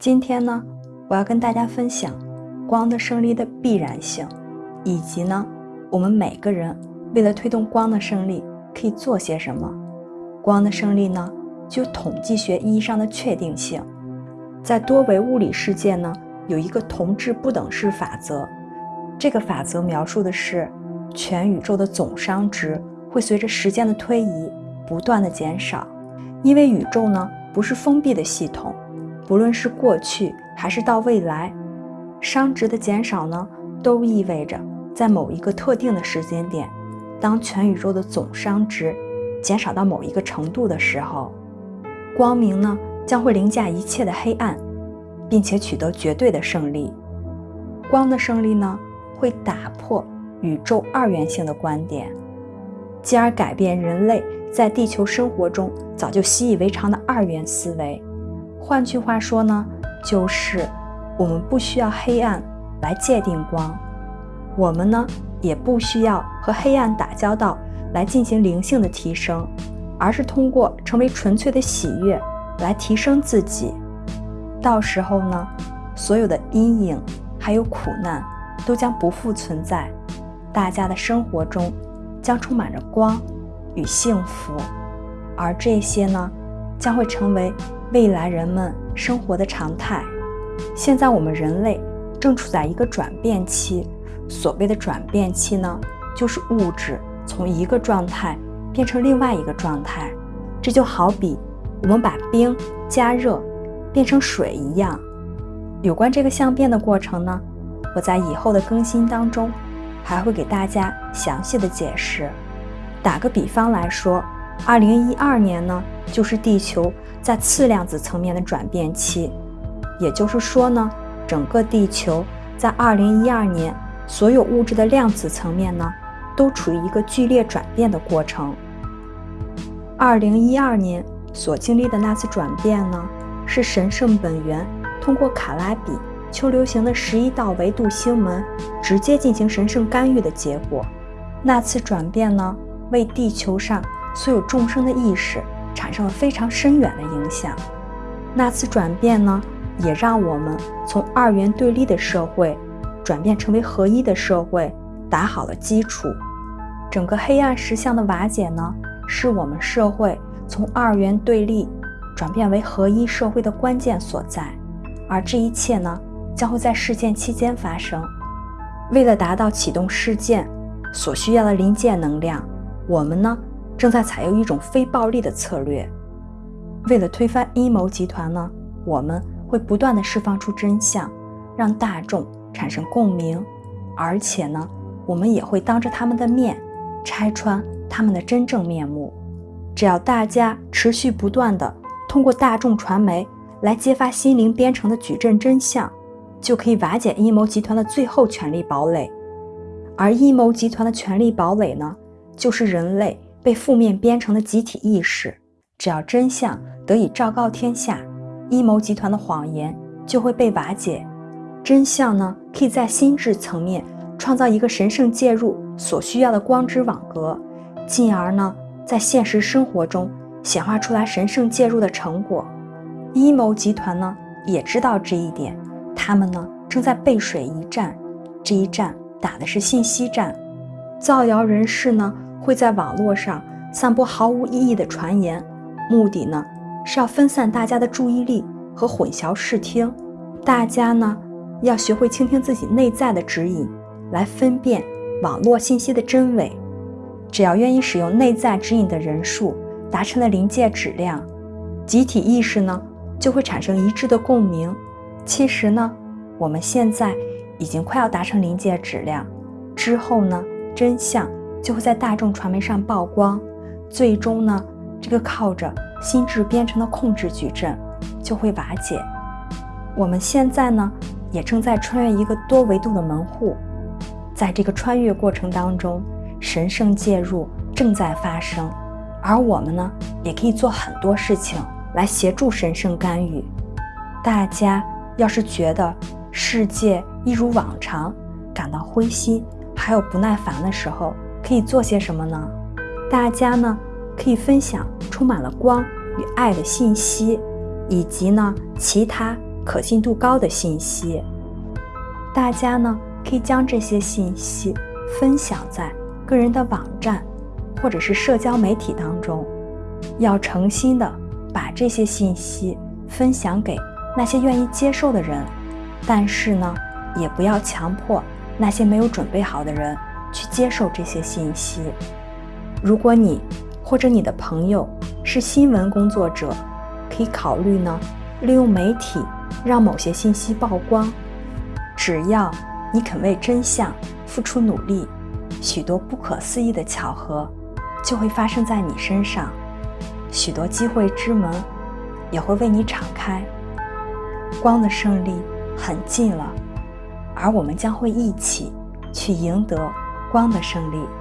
今天呢，我要跟大家分享光的胜利的必然性，以及呢，我们每个人为了推动光的胜利可以做些什么。光的胜利呢，具有统计学意义上的确定性。在多维物理世界呢，有一个同质不等式法则，这个法则描述的是全宇宙的总熵值会随着时间的推移不断的减少。因为宇宙呢不是封闭的系统，不论是过去还是到未来，熵值的减少呢，都意味着在某一个特定的时间点，当全宇宙的总熵值减少到某一个程度的时候，光明呢将会凌驾一切的黑暗，并且取得绝对的胜利。光的胜利呢会打破宇宙二元性的观点，进而改变人类。在地球生活中早就习以为常的二元思维，换句话说呢，就是我们不需要黑暗来界定光，我们呢也不需要和黑暗打交道来进行灵性的提升，而是通过成为纯粹的喜悦来提升自己。到时候呢，所有的阴影还有苦难都将不复存在，大家的生活中将充满着光。与幸福，而这些呢，将会成为未来人们生活的常态。现在我们人类正处在一个转变期，所谓的转变期呢，就是物质从一个状态变成另外一个状态。这就好比我们把冰加热变成水一样。有关这个相变的过程呢，我在以后的更新当中还会给大家详细的解释。打个比方来说，二零一二年呢，就是地球在次量子层面的转变期，也就是说呢，整个地球在二零一二年，所有物质的量子层面呢，都处于一个剧烈转变的过程。二零一二年所经历的那次转变呢，是神圣本源通过卡拉比丘流行的十一道维度星门直接进行神圣干预的结果。那次转变呢？为地球上所有众生的意识产生了非常深远的影响。那次转变呢，也让我们从二元对立的社会转变成为合一的社会，打好了基础。整个黑暗实相的瓦解呢，是我们社会从二元对立转变为合一社会的关键所在。而这一切呢，将会在事件期间发生。为了达到启动事件所需要的临界能量。我们呢，正在采用一种非暴力的策略。为了推翻阴谋集团呢，我们会不断的释放出真相，让大众产生共鸣。而且呢，我们也会当着他们的面拆穿他们的真正面目。只要大家持续不断的通过大众传媒来揭发心灵编程的矩阵真相，就可以瓦解阴谋集团的最后权力堡垒。而阴谋集团的权力堡垒呢？就是人类被负面编程的集体意识，只要真相得以昭告天下，阴谋集团的谎言就会被瓦解。真相呢，可以在心智层面创造一个神圣介入所需要的光之网格，进而呢，在现实生活中显化出来神圣介入的成果。阴谋集团呢，也知道这一点，他们呢，正在背水一战，这一战打的是信息战，造谣人士呢。会在网络上散播毫无意义的传言，目的呢是要分散大家的注意力和混淆视听。大家呢要学会倾听自己内在的指引，来分辨网络信息的真伪。只要愿意使用内在指引的人数达成了临界质量，集体意识呢就会产生一致的共鸣。其实呢，我们现在已经快要达成临界质量，之后呢，真相。就会在大众传媒上曝光，最终呢，这个靠着心智编程的控制矩阵就会瓦解。我们现在呢，也正在穿越一个多维度的门户，在这个穿越过程当中，神圣介入正在发生，而我们呢，也可以做很多事情来协助神圣干预。大家要是觉得世界一如往常，感到灰心还有不耐烦的时候，可以做些什么呢？大家呢可以分享充满了光与爱的信息，以及呢其他可信度高的信息。大家呢可以将这些信息分享在个人的网站或者是社交媒体当中，要诚心的把这些信息分享给那些愿意接受的人，但是呢，也不要强迫那些没有准备好的人去接受这些信息。如果你或者你的朋友是新闻工作者，可以考虑呢，利用媒体让某些信息曝光。只要你肯为真相付出努力，许多不可思议的巧合就会发生在你身上，许多机会之门也会为你敞开。光的胜利很近了，而我们将会一起去赢得光的胜利。